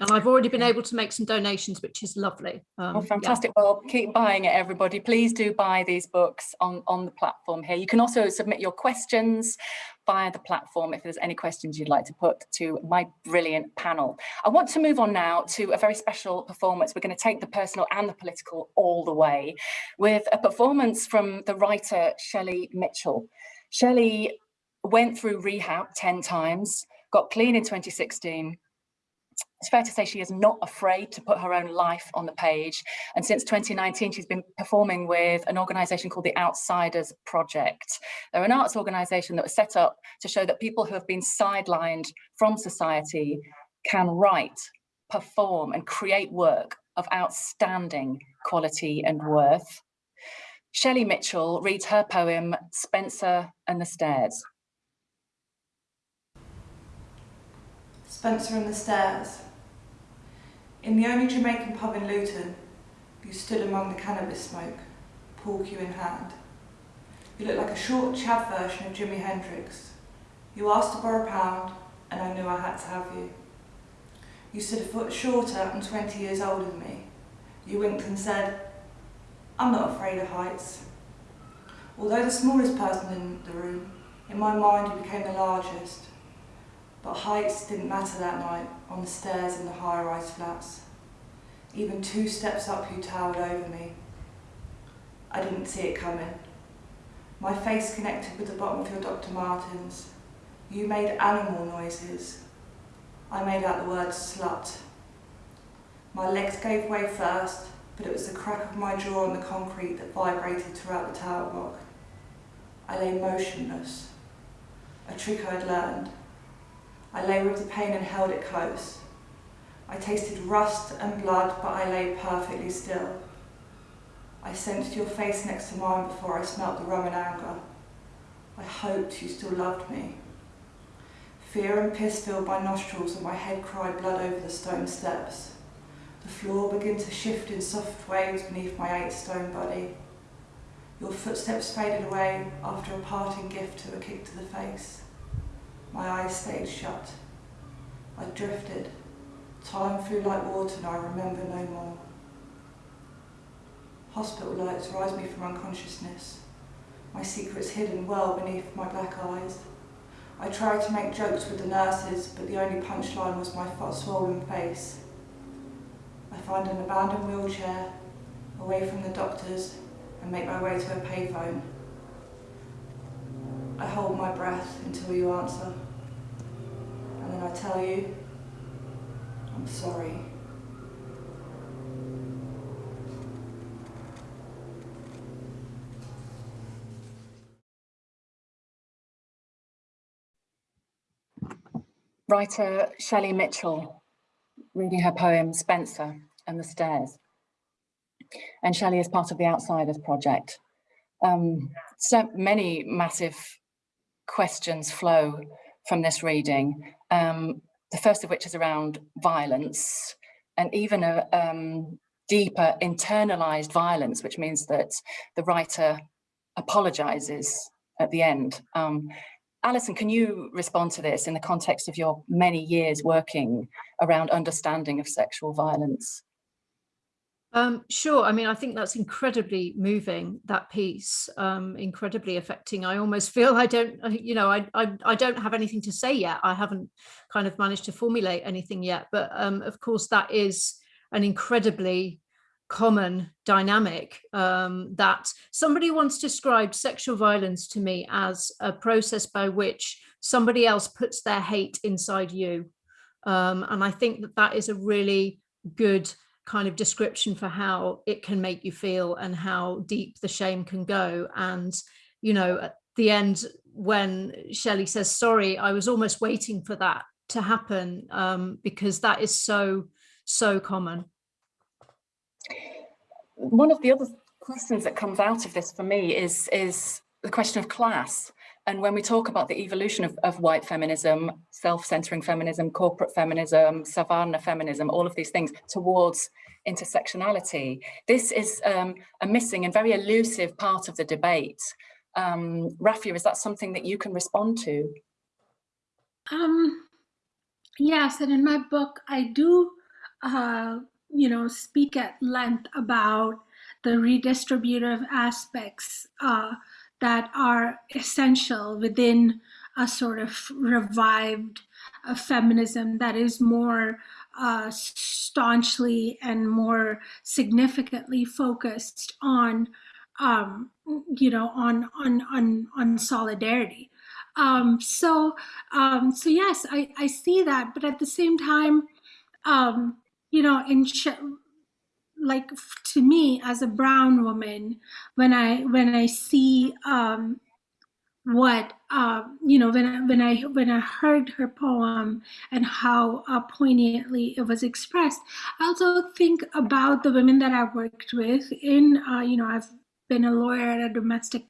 And I've already been able to make some donations, which is lovely. Um, oh, fantastic. Yeah. Well, keep buying it, everybody. Please do buy these books on, on the platform here. You can also submit your questions via the platform if there's any questions you'd like to put to my brilliant panel. I want to move on now to a very special performance. We're going to take the personal and the political all the way with a performance from the writer Shelley Mitchell. Shelley went through rehab 10 times, got clean in 2016, it's fair to say she is not afraid to put her own life on the page. And since 2019, she's been performing with an organisation called the Outsiders Project. They're an arts organisation that was set up to show that people who have been sidelined from society can write, perform and create work of outstanding quality and worth. Shelley Mitchell reads her poem, Spencer and the Stairs. Spencer and the Stairs. In the only Jamaican pub in Luton, you stood among the cannabis smoke, pool cue in hand. You looked like a short chav version of Jimi Hendrix. You asked to borrow a pound, and I knew I had to have you. You stood a foot shorter and 20 years older than me. You winked and said, I'm not afraid of heights. Although the smallest person in the room, in my mind you became the largest. But heights didn't matter that night on the stairs in the high-rise flats. Even two steps up you towered over me. I didn't see it coming. My face connected with the bottom of your Dr. Martens. You made animal noises. I made out the word slut. My legs gave way first, but it was the crack of my jaw on the concrete that vibrated throughout the tower block. I lay motionless, a trick I'd learned. I lay with the pain and held it close. I tasted rust and blood, but I lay perfectly still. I sensed your face next to mine before I smelt the rum and anger. I hoped you still loved me. Fear and piss filled my nostrils and my head cried blood over the stone steps. The floor began to shift in soft waves beneath my eight stone body. Your footsteps faded away after a parting gift to a kick to the face. My eyes stayed shut. I drifted. Time flew like water and I remember no more. Hospital lights rise me from unconsciousness. My secrets hidden well beneath my black eyes. I tried to make jokes with the nurses, but the only punchline was my swollen face. I find an abandoned wheelchair, away from the doctors, and make my way to a payphone. I hold my breath until you answer, and then I tell you, I'm sorry. Writer Shelley Mitchell reading her poem Spencer and the Stairs. And Shelley is part of the Outsiders Project. Um, so many massive questions flow from this reading. Um, the first of which is around violence and even a um, deeper internalized violence, which means that the writer apologizes at the end. Um, Alison, can you respond to this in the context of your many years working around understanding of sexual violence? Um, sure. I mean, I think that's incredibly moving, that piece, um, incredibly affecting. I almost (laughs) feel I don't, you know, I, I, I, don't have anything to say yet. I haven't kind of managed to formulate anything yet. But um, of course, that is an incredibly common dynamic um, that somebody once described sexual violence to me as a process by which somebody else puts their hate inside you. Um, and I think that that is a really good kind of description for how it can make you feel and how deep the shame can go. And, you know, at the end, when Shelley says, sorry, I was almost waiting for that to happen um, because that is so, so common. One of the other questions that comes out of this for me is, is the question of class. And when we talk about the evolution of, of white feminism, self-centering feminism, corporate feminism, savannah feminism, all of these things towards intersectionality, this is um, a missing and very elusive part of the debate. Um, Rafia, is that something that you can respond to? Um, yes, and in my book, I do, uh, you know, speak at length about the redistributive aspects uh, that are essential within a sort of revived uh, feminism that is more uh, staunchly and more significantly focused on, um, you know, on on on on solidarity. Um, so, um, so yes, I, I see that, but at the same time, um, you know, in like to me as a brown woman when i when i see um what uh, you know when I, when I when I heard her poem and how uh, poignantly it was expressed, I also think about the women that I've worked with. In uh, you know, I've been a lawyer at a domestic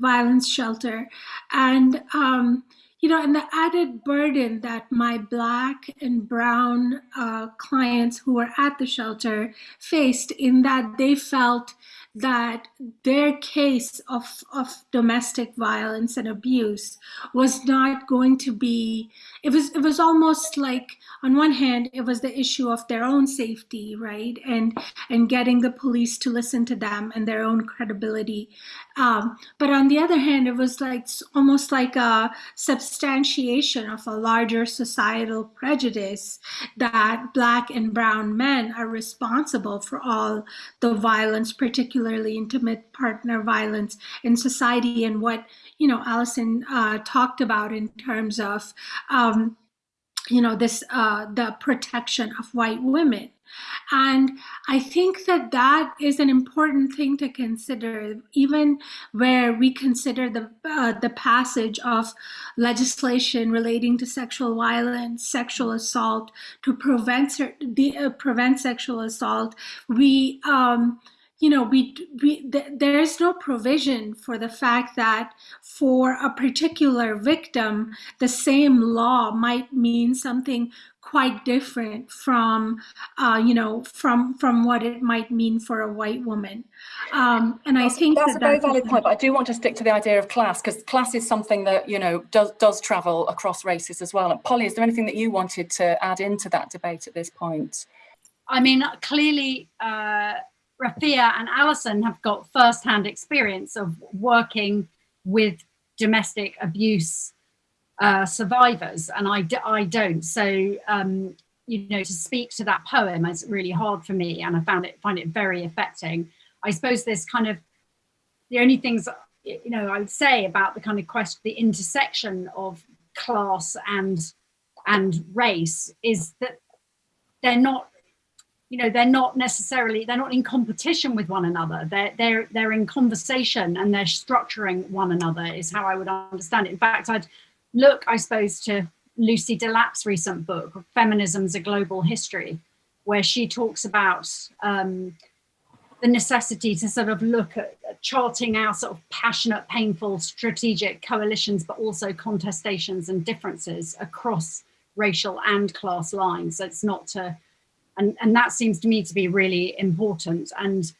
violence shelter, and um, you know, and the added burden that my Black and Brown uh, clients who were at the shelter faced in that they felt that their case of, of domestic violence and abuse was not going to be it was it was almost like on one hand it was the issue of their own safety right? And and getting the police to listen to them and their own credibility. Um, but on the other hand it was like almost like a substantiation of a larger societal prejudice that black and brown men are responsible for all the violence particularly intimate partner violence in society and what you know Alison uh, talked about in terms of um, you know this uh, the protection of white women and I think that that is an important thing to consider, even where we consider the, uh, the passage of legislation relating to sexual violence, sexual assault, to prevent, the, uh, prevent sexual assault. We, um, you know, we, we th there's no provision for the fact that for a particular victim, the same law might mean something quite different from, uh, you know, from from what it might mean for a white woman. Um, and that's, I think that's that a very that's valid point, but I do want to stick to the idea of class because class is something that you know does does travel across races as well. And Polly, is there anything that you wanted to add into that debate at this point? I mean, clearly. Uh, Rafia and Alison have got first-hand experience of working with domestic abuse uh, survivors, and I, I don't. So, um, you know, to speak to that poem is really hard for me, and I found it find it very affecting. I suppose there's kind of the only things you know I would say about the kind of question, the intersection of class and and race is that they're not you know they're not necessarily they're not in competition with one another. They're they're they're in conversation and they're structuring one another is how i would understand it. In fact i'd look i suppose to lucy delap's recent book feminism's a global history where she talks about um, the necessity to sort of look at charting our sort of passionate painful strategic coalitions but also contestations and differences across racial and class lines. So it's not to and, and that seems to me to be really important. And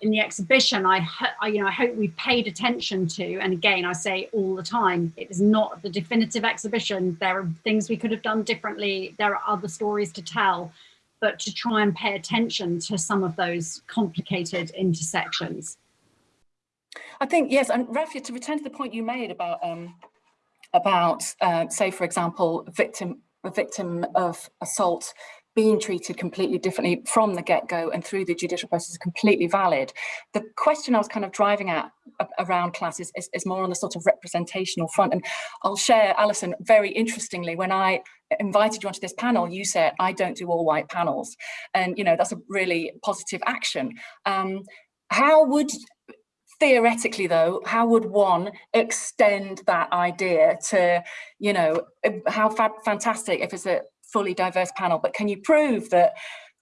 in the exhibition, I, I, you know, I hope we paid attention to, and again, I say all the time, it is not the definitive exhibition. There are things we could have done differently. There are other stories to tell, but to try and pay attention to some of those complicated intersections. I think, yes, and Rafia, to return to the point you made about, um, about uh, say, for example, victim, a victim of assault being treated completely differently from the get-go and through the judicial process is completely valid. The question I was kind of driving at around classes is, is, more on the sort of representational front. And I'll share, Alison, very interestingly, when I invited you onto this panel, you said, I don't do all white panels. And, you know, that's a really positive action. Um, how would theoretically though how would one extend that idea to you know how fa fantastic if it's a fully diverse panel, but can you prove that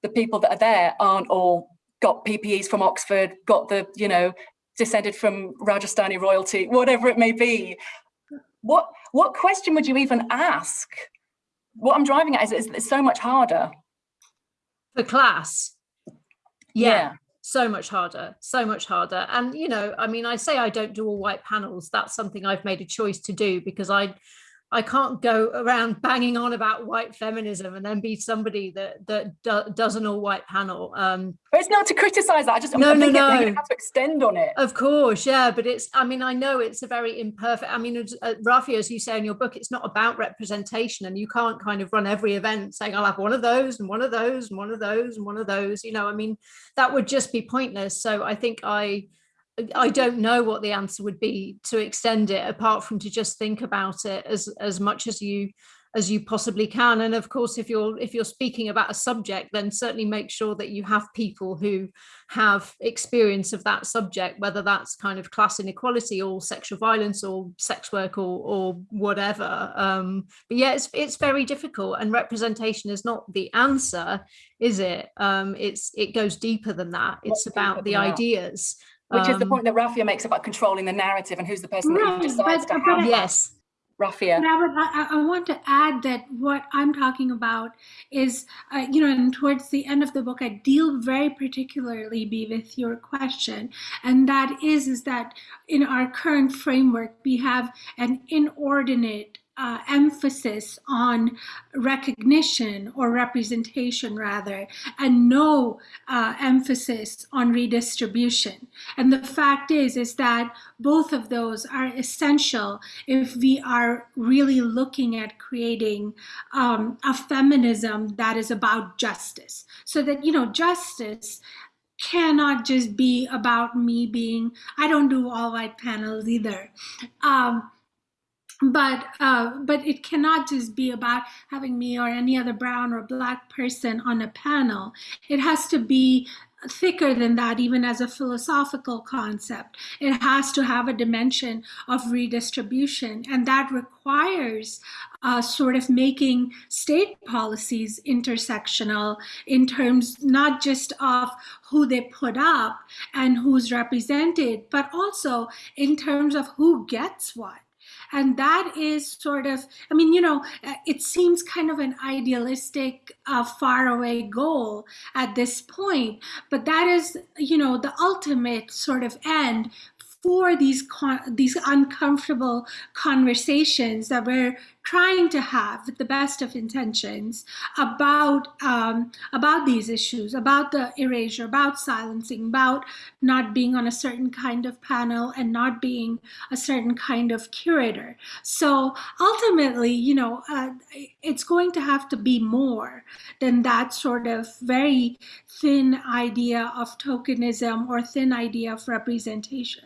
the people that are there aren't all got PPEs from Oxford, got the, you know, descended from Rajasthani royalty, whatever it may be. What what question would you even ask? What I'm driving at is, is it's so much harder. For class. yeah. yeah so much harder so much harder and you know i mean i say i don't do all white panels that's something i've made a choice to do because i I can't go around banging on about white feminism and then be somebody that that do, does an all white panel. Um, but it's not to criticize that. I just no, I'm no, no. Have to extend on it. Of course, yeah. But it's. I mean, I know it's a very imperfect. I mean, uh, Rafi, as you say in your book, it's not about representation, and you can't kind of run every event saying I'll have one of those and one of those and one of those and one of those. You know, I mean, that would just be pointless. So I think I I don't know what the answer would be to extend it apart from to just think about it as as much as you as you possibly can. And of course if you're if you're speaking about a subject then certainly make sure that you have people who have experience of that subject whether that's kind of class inequality or sexual violence or sex work or or whatever. Um but yeah it's it's very difficult and representation is not the answer is it? Um it's it goes deeper than that. It's about the ideas which um, is the um, point that Rafia makes about controlling the narrative and who's the person right, that decides but, to have. Yes. Rafia. I, I, want to add that what I'm talking about is, uh, you know, and towards the end of the book, I deal very particularly be with your question, and that is, is that in our current framework, we have an inordinate uh, emphasis on recognition or representation rather, and no uh, emphasis on redistribution. And the fact is, is that both of those are essential if we are really looking at creating um, a feminism that is about justice. So that, you know, justice cannot just be about me being, I don't do all white panels either. Um, but uh, but it cannot just be about having me or any other brown or black person on a panel. It has to be thicker than that, even as a philosophical concept. It has to have a dimension of redistribution, and that requires uh, sort of making state policies intersectional in terms not just of who they put up and who's represented, but also in terms of who gets what. And that is sort of, I mean, you know, uh, it seems kind of an idealistic, uh, faraway goal at this point, but that is, you know, the ultimate sort of end for these these uncomfortable conversations that we're trying to have with the best of intentions about um, about these issues, about the erasure, about silencing, about not being on a certain kind of panel and not being a certain kind of curator. So ultimately, you know, uh, it's going to have to be more than that sort of very thin idea of tokenism or thin idea of representation.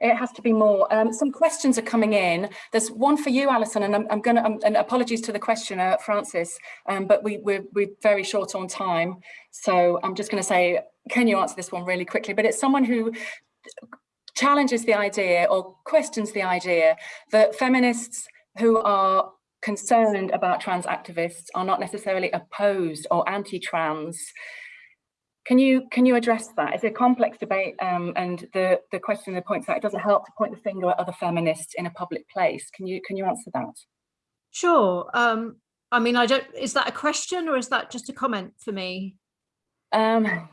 It has to be more. Um, some questions are coming in. There's one for you, Alison, and I'm, I'm going to, um, and apologies to the questioner, Francis, um, but we, we're, we're very short on time. So I'm just going to say, can you answer this one really quickly? But it's someone who challenges the idea or questions the idea that feminists who are concerned about trans activists are not necessarily opposed or anti-trans can you can you address that? It's a complex debate, um, and the the question that points out it doesn't help to point the finger at other feminists in a public place. Can you can you answer that? Sure. Um, I mean, I don't. Is that a question or is that just a comment for me? Um, (laughs)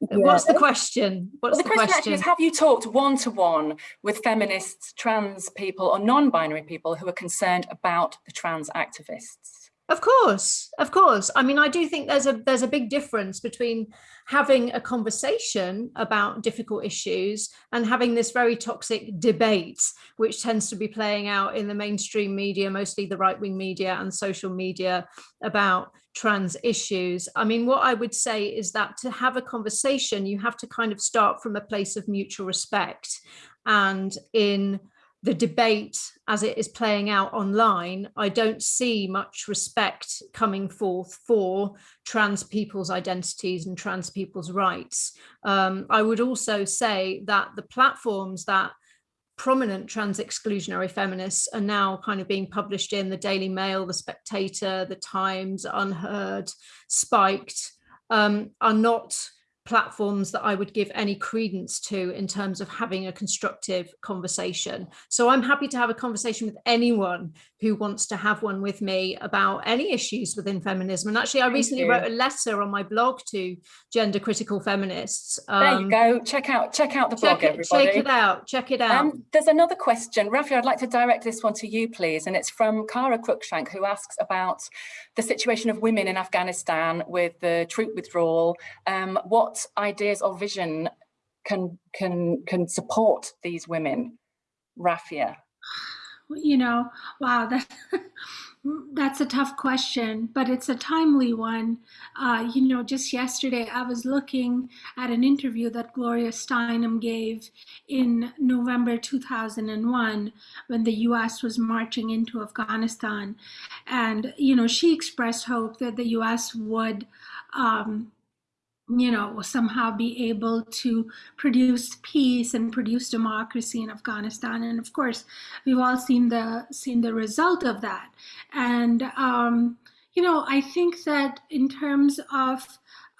What's the question? What's well, the, the, question, question? is, have you talked one-to-one -one with feminists, trans people or non-binary people who are concerned about the trans activists? Of course, of course. I mean, I do think there's a there's a big difference between having a conversation about difficult issues and having this very toxic debate, which tends to be playing out in the mainstream media, mostly the right-wing media and social media about trans issues. I mean, what I would say is that to have a conversation, you have to kind of start from a place of mutual respect and in the debate as it is playing out online, I don't see much respect coming forth for trans people's identities and trans people's rights. Um, I would also say that the platforms that prominent trans exclusionary feminists are now kind of being published in the Daily Mail, the Spectator, the Times, Unheard, Spiked, um, are not platforms that I would give any credence to in terms of having a constructive conversation. So I'm happy to have a conversation with anyone who wants to have one with me about any issues within feminism. And actually, I Thank recently you. wrote a letter on my blog to gender critical feminists. Um, there you um, go. Check out check out the blog, it, everybody. Check it out. Check it out. Um, there's another question. Rafi, I'd like to direct this one to you, please. And it's from Kara Cruikshank, who asks about the situation of women in Afghanistan with the troop withdrawal. Um, what ideas or vision can can can support these women, Rafia? You know, wow, that (laughs) that's a tough question, but it's a timely one. Uh, you know, just yesterday I was looking at an interview that Gloria Steinem gave in November 2001 when the US was marching into Afghanistan. And, you know, she expressed hope that the US would um, you know, somehow be able to produce peace and produce democracy in Afghanistan. And of course, we've all seen the seen the result of that. And um, you know, I think that in terms of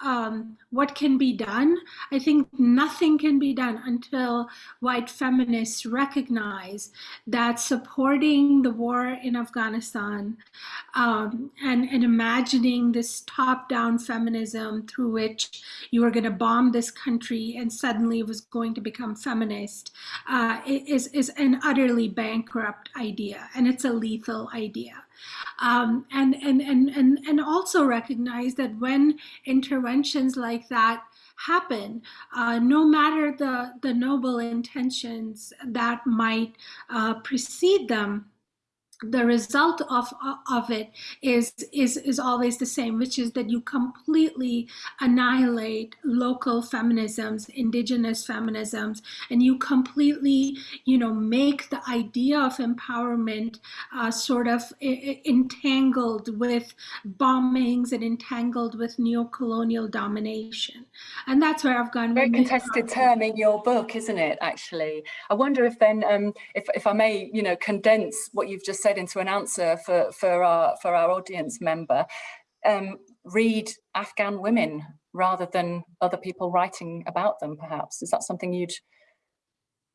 um, what can be done. I think nothing can be done until white feminists recognize that supporting the war in Afghanistan um, and, and imagining this top-down feminism through which you are going to bomb this country and suddenly it was going to become feminist uh, is, is an utterly bankrupt idea and it's a lethal idea. Um, and, and, and, and, and also recognize that when interventions like that happen, uh, no matter the, the noble intentions that might uh, precede them, the result of of it is is is always the same which is that you completely annihilate local feminisms indigenous feminisms and you completely you know make the idea of empowerment uh, sort of entangled with bombings and entangled with neocolonial domination. And that's where i've gone very contested term in your book isn't it actually? I wonder if then um if, if i may you know condense what you've just said said into an answer for, for, our, for our audience member, um, read Afghan women rather than other people writing about them, perhaps? Is that something you'd,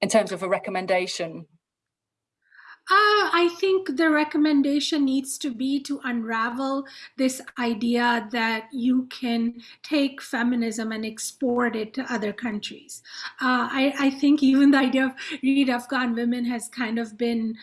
in terms of a recommendation? Uh, I think the recommendation needs to be to unravel this idea that you can take feminism and export it to other countries. Uh, I, I, think even the idea of read Afghan women has kind of been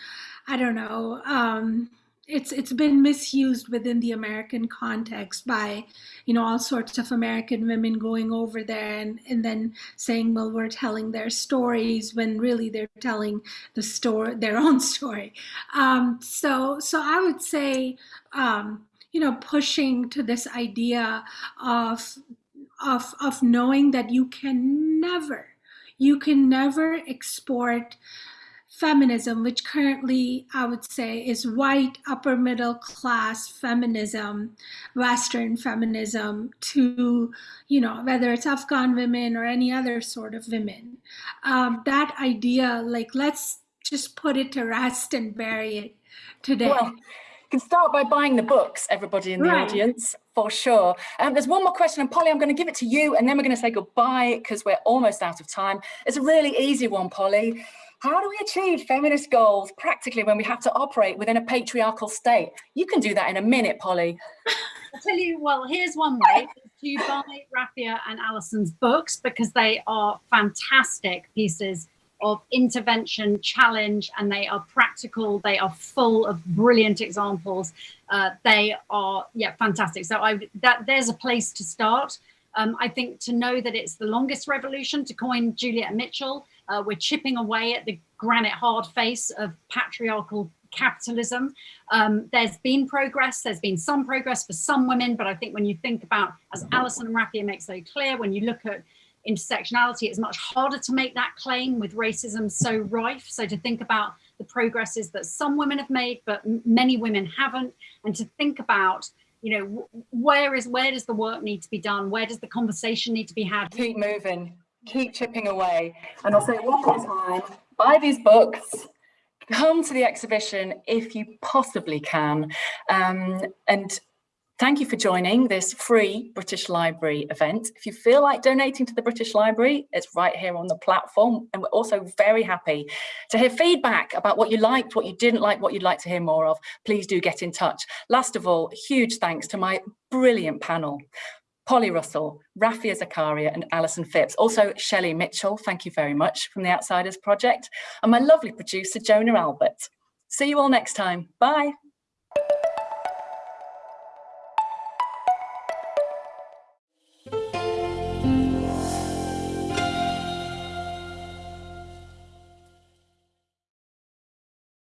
I don't know. Um, it's it's been misused within the American context by, you know, all sorts of American women going over there and, and then saying, well, we're telling their stories when really they're telling the story, their (laughs) own story. Um, so so I would say, um, you know, pushing to this idea of of of knowing that you can never, you can never export feminism, which currently I would say is white, upper middle class feminism, Western feminism to, you know, whether it's Afghan women or any other sort of women. Um, that idea, like, let's just put it to rest and bury it today. Well, you can start by buying the books, everybody in the right. audience, for sure. Um, there's one more question, and Polly, I'm going to give it to you, and then we're going to say goodbye because we're almost out of time. It's a really easy one, Polly. How do we achieve feminist goals practically when we have to operate within a patriarchal state? You can do that in a minute, Polly. I'll tell you, well, here's one way to buy Rafia and Alison's books because they are fantastic pieces of intervention, challenge, and they are practical. They are full of brilliant examples. Uh, they are, yeah, fantastic. So I that there's a place to start. Um, I think to know that it's the longest revolution, to coin Juliet Mitchell, uh, we're chipping away at the granite hard face of patriarchal capitalism. Um, there's been progress, there's been some progress for some women, but I think when you think about, as Alison and Rafia make so clear, when you look at intersectionality, it's much harder to make that claim with racism so rife. So to think about the progresses that some women have made, but many women haven't, and to think about you know where is where does the work need to be done where does the conversation need to be had keep moving keep chipping away. And I'll say one more time, buy these books, come to the exhibition if you possibly can. Um, and thank you for joining this free British Library event. If you feel like donating to the British Library, it's right here on the platform. And we're also very happy to hear feedback about what you liked, what you didn't like, what you'd like to hear more of. Please do get in touch. Last of all, huge thanks to my brilliant panel. Polly Russell, Rafia Zakaria and Alison Phipps. Also Shelley Mitchell, thank you very much from the Outsiders Project. And my lovely producer, Jonah Albert. See you all next time. Bye.